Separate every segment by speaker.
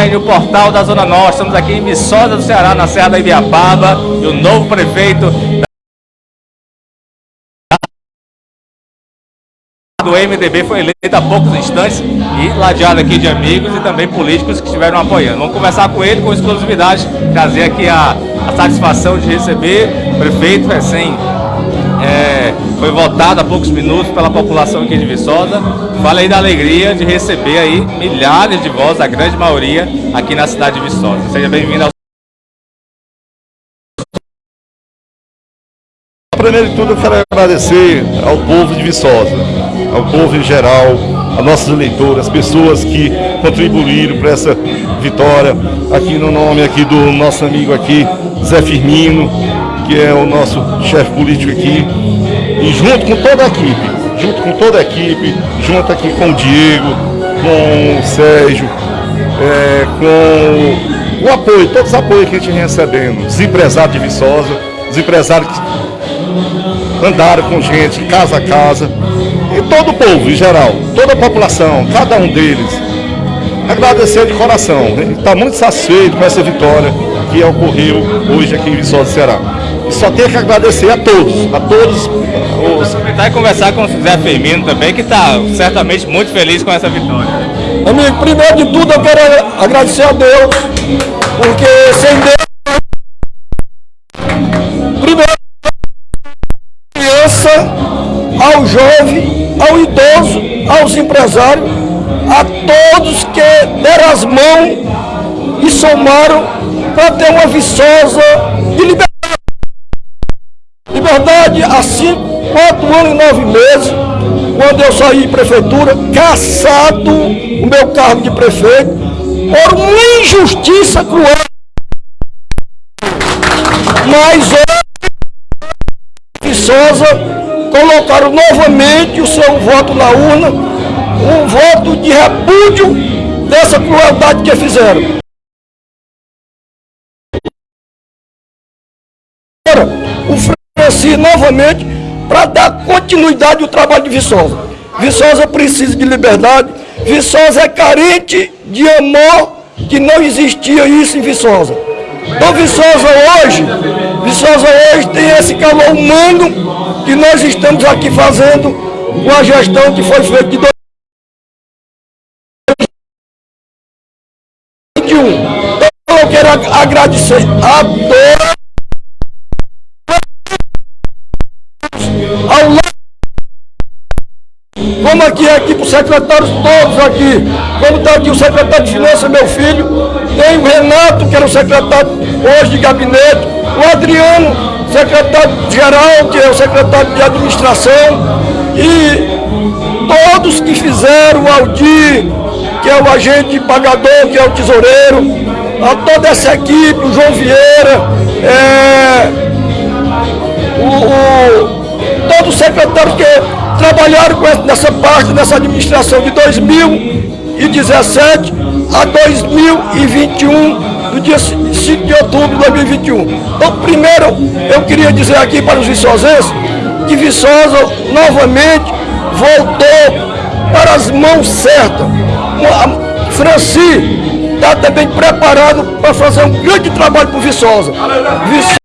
Speaker 1: Online, o portal da Zona Norte. Estamos aqui em Viçosa do Ceará, na Serra da Ibiapaba, e o novo prefeito do MDB foi eleito há poucos instantes e ladeado aqui de amigos e também políticos que estiveram apoiando. Vamos conversar com ele com exclusividade, trazer aqui a, a satisfação de receber o prefeito recém foi votado há poucos minutos pela população aqui de Viçosa. Fala aí da alegria de receber aí milhares de votos, a grande maioria, aqui na cidade de Viçosa. Seja bem-vindo ao
Speaker 2: Primeiro de tudo, eu quero agradecer ao povo de Viçosa, ao povo em geral, a nossos eleitores, as pessoas que contribuíram para essa vitória, aqui no nome aqui do nosso amigo aqui, Zé Firmino, que é o nosso chefe político aqui, e junto com toda a equipe, junto com toda a equipe, junto aqui com o Diego, com o Sérgio, é, com o apoio, todos os apoios que a gente recebendo, os empresários de Viçosa, os empresários que andaram com gente, casa a casa, e todo o povo em geral, toda a população, cada um deles. Agradecer de coração, está muito satisfeito com essa vitória que ocorreu hoje aqui em Viçosa, Ceará. E só tenho que agradecer a todos, a todos
Speaker 1: os... Aproveitar e conversar com o Zé Firmino também, que está certamente muito feliz com essa vitória.
Speaker 3: Amigo, primeiro de tudo eu quero agradecer a Deus, porque sem Deus... Primeiro, criança, ao jovem, ao idoso, aos empresários, a todos que deram as mãos e somaram para ter uma viçosa de liberdade. Liberdade há cinco, quatro anos e nove meses, quando eu saí de prefeitura, caçado o meu cargo de prefeito, por uma injustiça cruel. Mas hoje, Viçosa colocaram novamente o seu voto na urna, um voto de repúdio dessa crueldade que fizeram. Franci novamente para dar continuidade ao trabalho de Viçosa. Viçosa precisa de liberdade, Viçosa é carente de amor, que não existia isso em Viçosa. Então Viçosa hoje, Viçosa hoje tem esse calor humano que nós estamos aqui fazendo com a gestão que foi feita de 2021. Então eu quero agradecer a aqui aqui para os secretários todos aqui, como está aqui o secretário de Finanças, meu filho, tem o Renato, que era o secretário hoje de gabinete, o Adriano, secretário-geral, que é o secretário de administração, e todos que fizeram, o Aldir, que é o agente pagador, que é o tesoureiro, a toda essa equipe, o João Vieira, é, o, o, todos os secretários que trabalharam nessa parte, nessa administração de 2017 a 2021, do dia 5 de outubro de 2021. Então, primeiro, eu queria dizer aqui para os viçosenses que Viçosa novamente voltou para as mãos certas. Franci está também preparado para fazer um grande trabalho para o Viçosa. Viçosa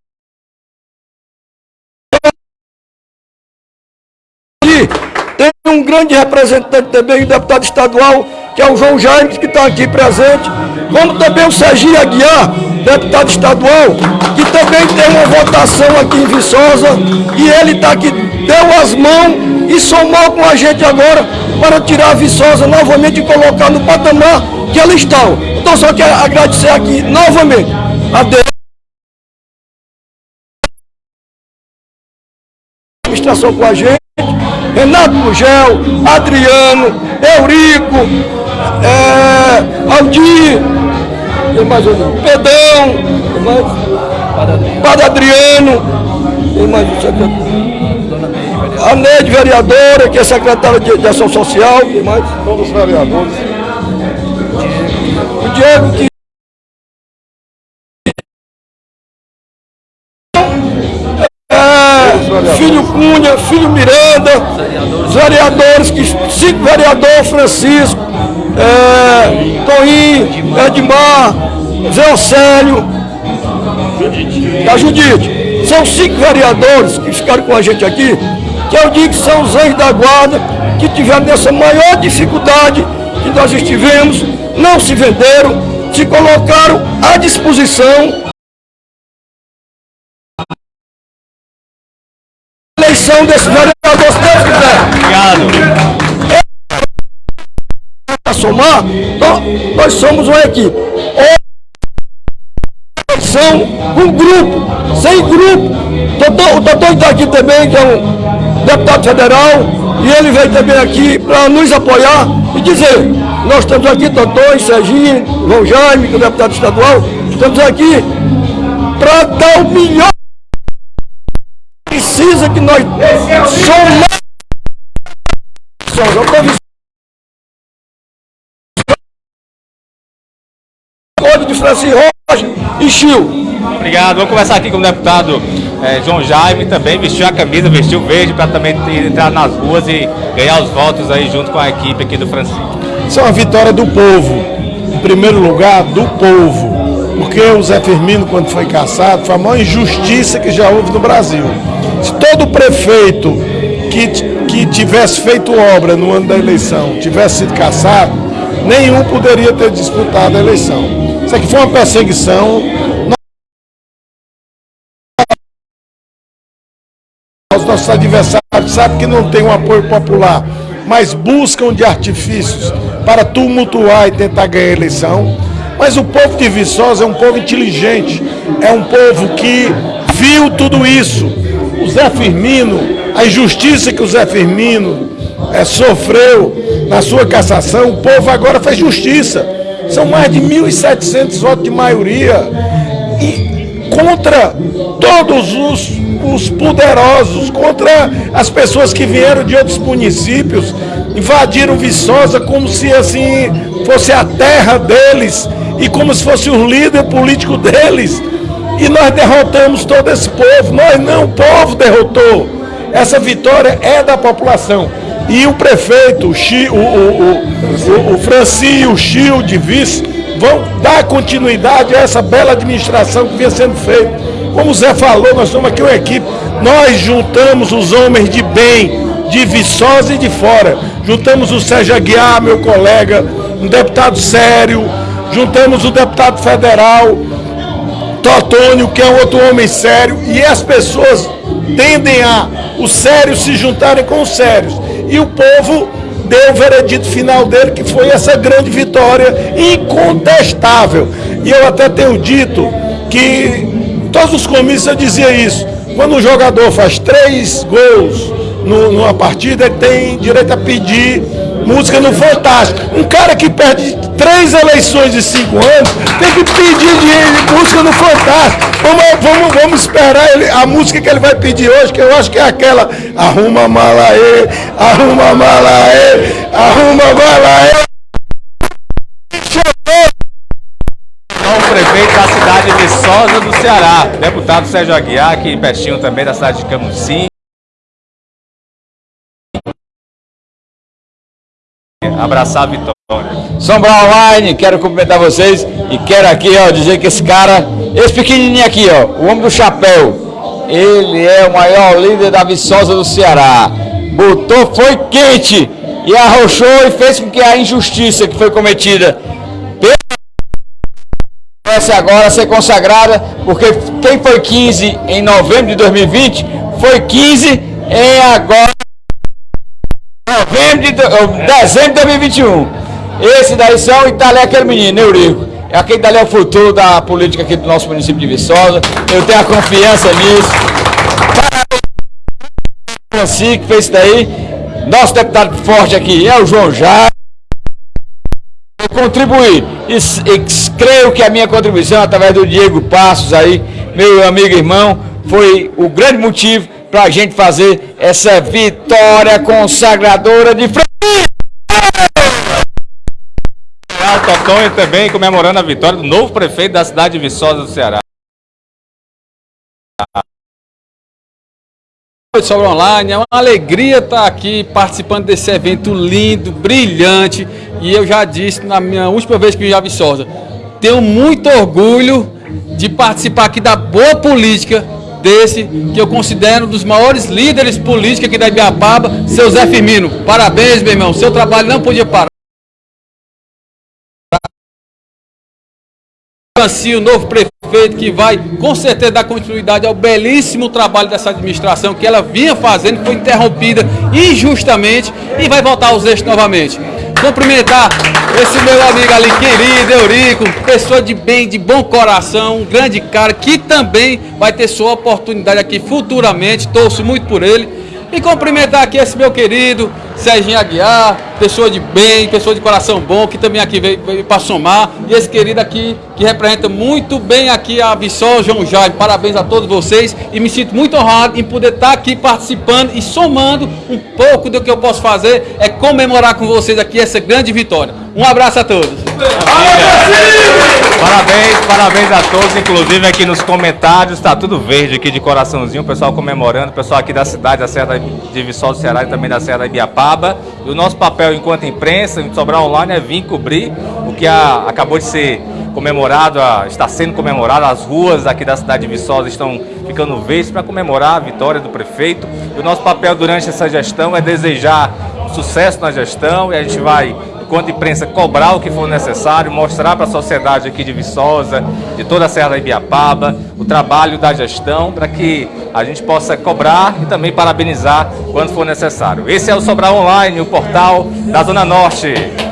Speaker 3: um grande representante também, o deputado estadual, que é o João Jaime, que está aqui presente, como também o Serginho Aguiar, deputado estadual, que também tem uma votação aqui em Viçosa, e ele está aqui, deu as mãos e somou com a gente agora para tirar a Viçosa novamente e colocar no patamar que ela está. Então só quero agradecer aqui novamente a Deus. administração com a gente. Renato Gugel, Adriano, Eurico, é, Aldir, mais um, Pedão, mais, Padre Adriano, tem mais um secretário. A Neide, vereadora, que é secretária de, de Ação Social, tem mais.
Speaker 2: Todos os vereadores.
Speaker 3: O Diego que filho Cunha, filho Miranda, vereadores, que, cinco vereador Francisco, é, Toim, Edmar, Zé Océlio, da Judite. São cinco vereadores que ficaram com a gente aqui, que eu digo que são os anjos da guarda, que tiveram nessa maior dificuldade que nós estivemos, não se venderam, se colocaram à disposição eleição desse Nós, somos uma equipe. Eleição, um grupo, sem grupo. Doutor, o doutor está aqui também, que é um deputado federal, e ele veio também aqui para nos apoiar e dizer, nós estamos aqui, doutor, Serginho, João Jaime, que é o deputado estadual, estamos aqui para dar o melhor precisa que nós somos Código de Francisco Rocha e Chil.
Speaker 1: Obrigado. Vamos conversar aqui com o deputado eh, João Jaime, também vestiu a camisa, vestiu verde para também entrar nas ruas e ganhar os votos aí junto com a equipe aqui do Francisco.
Speaker 4: Isso é uma vitória do povo. Em primeiro lugar, do povo. Porque o Zé Firmino, quando foi caçado, foi a maior injustiça que já houve no Brasil. Se todo prefeito que, que tivesse feito obra no ano da eleição tivesse sido caçado, nenhum poderia ter disputado a eleição. Isso aqui foi uma perseguição. Os nossos adversários sabem que não tem um apoio popular, mas buscam de artifícios para tumultuar e tentar ganhar a eleição. Mas o povo de Viçosa é um povo inteligente, é um povo que viu tudo isso. O Zé Firmino, a injustiça que o Zé Firmino eh, sofreu na sua cassação, o povo agora faz justiça. São mais de 1.700 votos de maioria. E contra todos os, os poderosos, contra as pessoas que vieram de outros municípios, invadiram Viçosa como se assim fosse a terra deles e como se fosse o líder político deles. E nós derrotamos todo esse povo. Nós não, o povo derrotou. Essa vitória é da população. E o prefeito, o, o, o, o, o, o vice vão dar continuidade a essa bela administração que vinha sendo feita. Como o Zé falou, nós somos aqui uma equipe. Nós juntamos os homens de bem, de Viçosa e de fora. Juntamos o Sérgio Aguiar, meu colega, um deputado sério. Juntamos o deputado federal, Totônio, que é outro homem sério, e as pessoas tendem a os sérios se juntarem com os sérios. E o povo deu o veredito final dele, que foi essa grande vitória incontestável. E eu até tenho dito que todos os comícios eu dizia isso. Quando um jogador faz três gols numa partida, ele tem direito a pedir música no Fantástico. Um cara que perde três eleições em cinco anos tem que pedir de, de música no Fantástico. Vamos, vamos, vamos esperar ele, a música que ele vai pedir hoje, que eu acho que é aquela Arruma mala aí, arruma mala aí, arruma mala aí.
Speaker 1: O prefeito da cidade de Viçosa do Ceará, deputado Sérgio Aguiar, aqui pertinho também da cidade de Camusim. Abraçar a vitória.
Speaker 5: Sombra Online, quero cumprimentar vocês e quero aqui, ó, dizer que esse cara, esse pequenininho aqui, ó, o homem do chapéu, ele é o maior líder da Viçosa do Ceará. Botou, foi quente e arrochou e fez com que a injustiça que foi cometida comece agora ser consagrada, porque quem foi 15 em novembro de 2020 foi 15 em agora novembro de, oh, dezembro de 2021. Esse daí são, e tá ali aquele menino, Eurico. É Aquele dali é o futuro da política aqui do nosso município de Viçosa. Eu tenho a confiança nisso. Parabéns, Francisco, que fez isso daí. Nosso deputado forte aqui é o João Jair. Vou contribuir. E, e creio que a minha contribuição, através do Diego Passos aí, meu amigo e irmão, foi o grande motivo para a gente fazer essa vitória consagradora de Francisco.
Speaker 1: O Totonho também comemorando a vitória do novo prefeito da cidade de Viçosa do Ceará.
Speaker 6: noite, Sobra Online. É uma alegria estar aqui participando desse evento lindo, brilhante. E eu já disse na minha última vez que vim a Viçosa, tenho muito orgulho de participar aqui da boa política desse, que eu considero um dos maiores líderes políticos aqui da Ibiapaba, seu Zé Firmino. Parabéns, meu irmão. Seu trabalho não podia parar. o novo prefeito que vai com certeza dar continuidade ao belíssimo trabalho dessa administração que ela vinha fazendo, foi interrompida injustamente e vai voltar aos eixos novamente. Cumprimentar esse meu amigo ali querido, Eurico, pessoa de bem, de bom coração, um grande cara que também vai ter sua oportunidade aqui futuramente, torço muito por ele. E cumprimentar aqui esse meu querido Serginho Aguiar, pessoa de bem, pessoa de coração bom, que também aqui veio, veio para somar. E esse querido aqui, que representa muito bem aqui a Vissol João Jaime. Parabéns a todos vocês e me sinto muito honrado em poder estar aqui participando e somando um pouco do que eu posso fazer, é comemorar com vocês aqui essa grande vitória. Um abraço a todos.
Speaker 1: Parabéns, parabéns a todos, inclusive aqui nos comentários, está tudo verde aqui de coraçãozinho, o pessoal comemorando, o pessoal aqui da cidade, da Serra de Vissol do Ceará e também da Serra da Ibiapaba. E o nosso papel enquanto imprensa, em Sobral Online, é vir cobrir o que a, acabou de ser comemorado, a, está sendo comemorado, as ruas aqui da cidade de Viçosa estão ficando verdes para comemorar a vitória do prefeito. E o nosso papel durante essa gestão é desejar sucesso na gestão e a gente vai enquanto imprensa, cobrar o que for necessário, mostrar para a sociedade aqui de Viçosa, de toda a Serra da Ibiapaba, o trabalho da gestão, para que a gente possa cobrar e também parabenizar quando for necessário. Esse é o Sobral Online, o portal da Zona Norte.